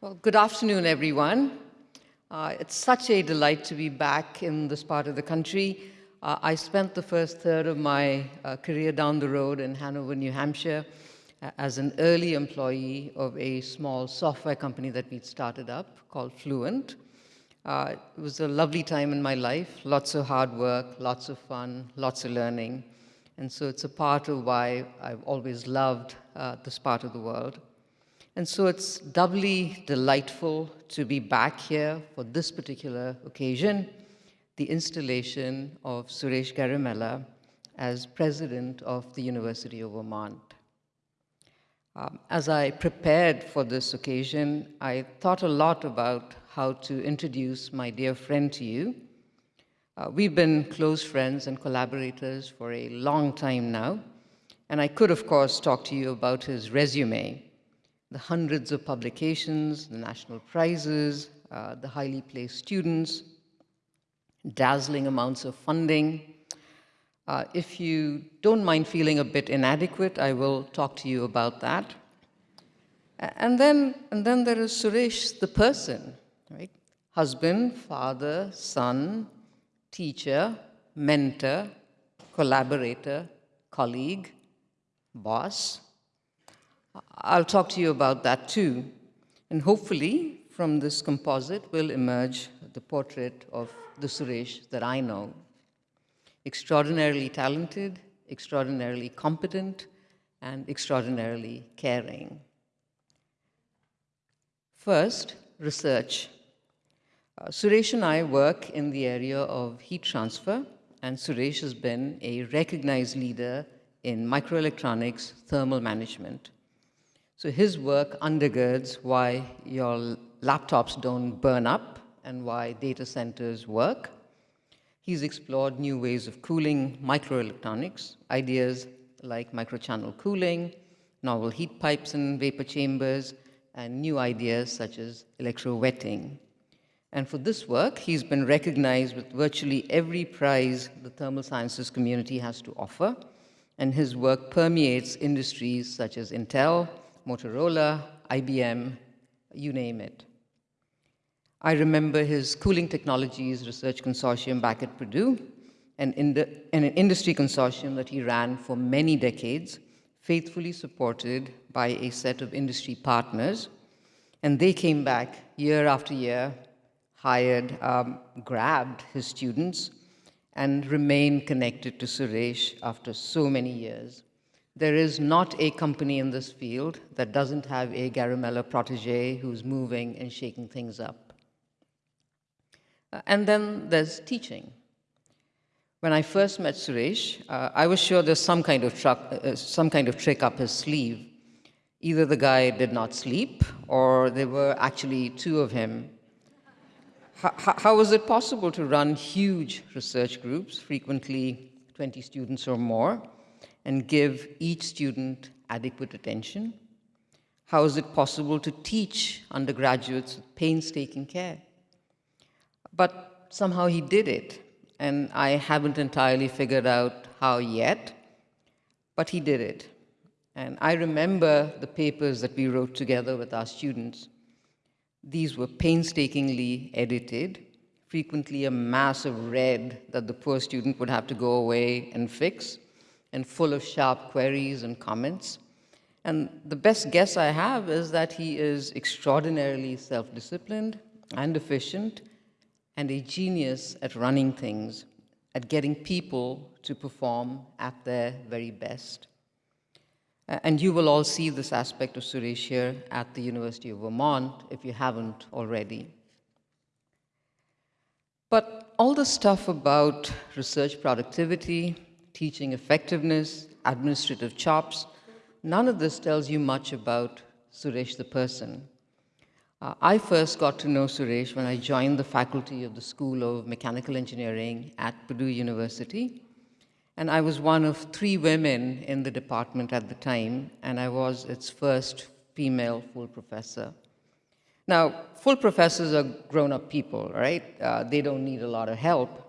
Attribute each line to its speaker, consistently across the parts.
Speaker 1: Well, good afternoon, everyone. Uh, it's such a delight to be back in this part of the country. Uh, I spent the first third of my uh, career down the road in Hanover, New Hampshire, uh, as an early employee of a small software company that we'd started up called Fluent. Uh, it was a lovely time in my life, lots of hard work, lots of fun, lots of learning. And so it's a part of why I've always loved uh, this part of the world. And so it's doubly delightful to be back here for this particular occasion, the installation of Suresh Garimella as president of the University of Vermont. Um, as I prepared for this occasion, I thought a lot about how to introduce my dear friend to you. Uh, we've been close friends and collaborators for a long time now, and I could, of course, talk to you about his resume, the hundreds of publications, the national prizes, uh, the highly placed students, dazzling amounts of funding. Uh, if you don't mind feeling a bit inadequate, I will talk to you about that. And then, and then there is Suresh, the person, right? Husband, father, son, teacher, mentor, collaborator, colleague, boss, I'll talk to you about that too. And hopefully, from this composite will emerge the portrait of the Suresh that I know. Extraordinarily talented, extraordinarily competent, and extraordinarily caring. First, research. Uh, Suresh and I work in the area of heat transfer, and Suresh has been a recognized leader in microelectronics thermal management. So his work undergirds why your laptops don't burn up and why data centers work. He's explored new ways of cooling microelectronics, ideas like microchannel cooling, novel heat pipes and vapor chambers, and new ideas such as electrowetting. And for this work, he's been recognized with virtually every prize the thermal sciences community has to offer, and his work permeates industries such as Intel, Motorola, IBM, you name it. I remember his cooling technologies research consortium back at Purdue, an, an industry consortium that he ran for many decades, faithfully supported by a set of industry partners. And they came back year after year, hired, um, grabbed his students, and remained connected to Suresh after so many years. There is not a company in this field that doesn't have a Garimella protege who's moving and shaking things up. Uh, and then there's teaching. When I first met Suresh, uh, I was sure there's some kind, of truck, uh, some kind of trick up his sleeve. Either the guy did not sleep, or there were actually two of him. H how was it possible to run huge research groups, frequently 20 students or more, and give each student adequate attention? How is it possible to teach undergraduates with painstaking care? But somehow he did it, and I haven't entirely figured out how yet, but he did it. And I remember the papers that we wrote together with our students. These were painstakingly edited, frequently a mass of red that the poor student would have to go away and fix and full of sharp queries and comments. And the best guess I have is that he is extraordinarily self-disciplined and efficient and a genius at running things, at getting people to perform at their very best. And you will all see this aspect of Suresh here at the University of Vermont if you haven't already. But all the stuff about research productivity, teaching effectiveness, administrative chops. None of this tells you much about Suresh the person. Uh, I first got to know Suresh when I joined the faculty of the School of Mechanical Engineering at Purdue University. And I was one of three women in the department at the time, and I was its first female full professor. Now, full professors are grown-up people, right? Uh, they don't need a lot of help.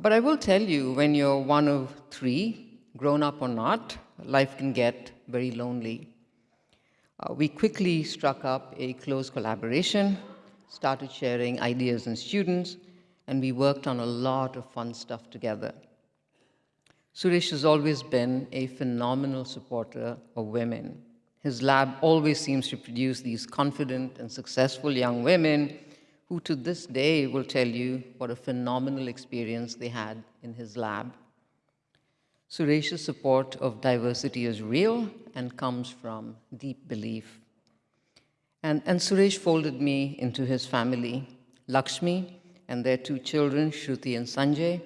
Speaker 1: But I will tell you, when you're one of three, grown up or not, life can get very lonely. Uh, we quickly struck up a close collaboration, started sharing ideas and students, and we worked on a lot of fun stuff together. Suresh has always been a phenomenal supporter of women. His lab always seems to produce these confident and successful young women who to this day will tell you what a phenomenal experience they had in his lab. Suresh's support of diversity is real and comes from deep belief. And, and Suresh folded me into his family. Lakshmi and their two children, Shruti and Sanjay,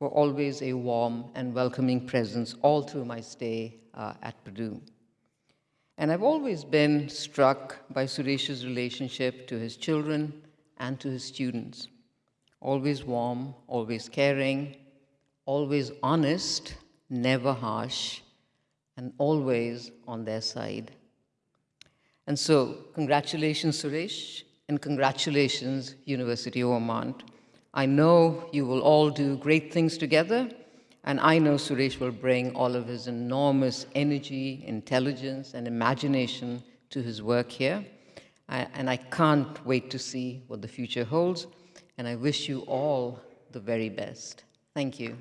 Speaker 1: were always a warm and welcoming presence all through my stay uh, at Purdue. And I've always been struck by Suresh's relationship to his children and to his students. Always warm, always caring, always honest, never harsh, and always on their side. And so, congratulations, Suresh, and congratulations, University of Vermont. I know you will all do great things together, and I know Suresh will bring all of his enormous energy, intelligence, and imagination to his work here. I, and I can't wait to see what the future holds, and I wish you all the very best. Thank you.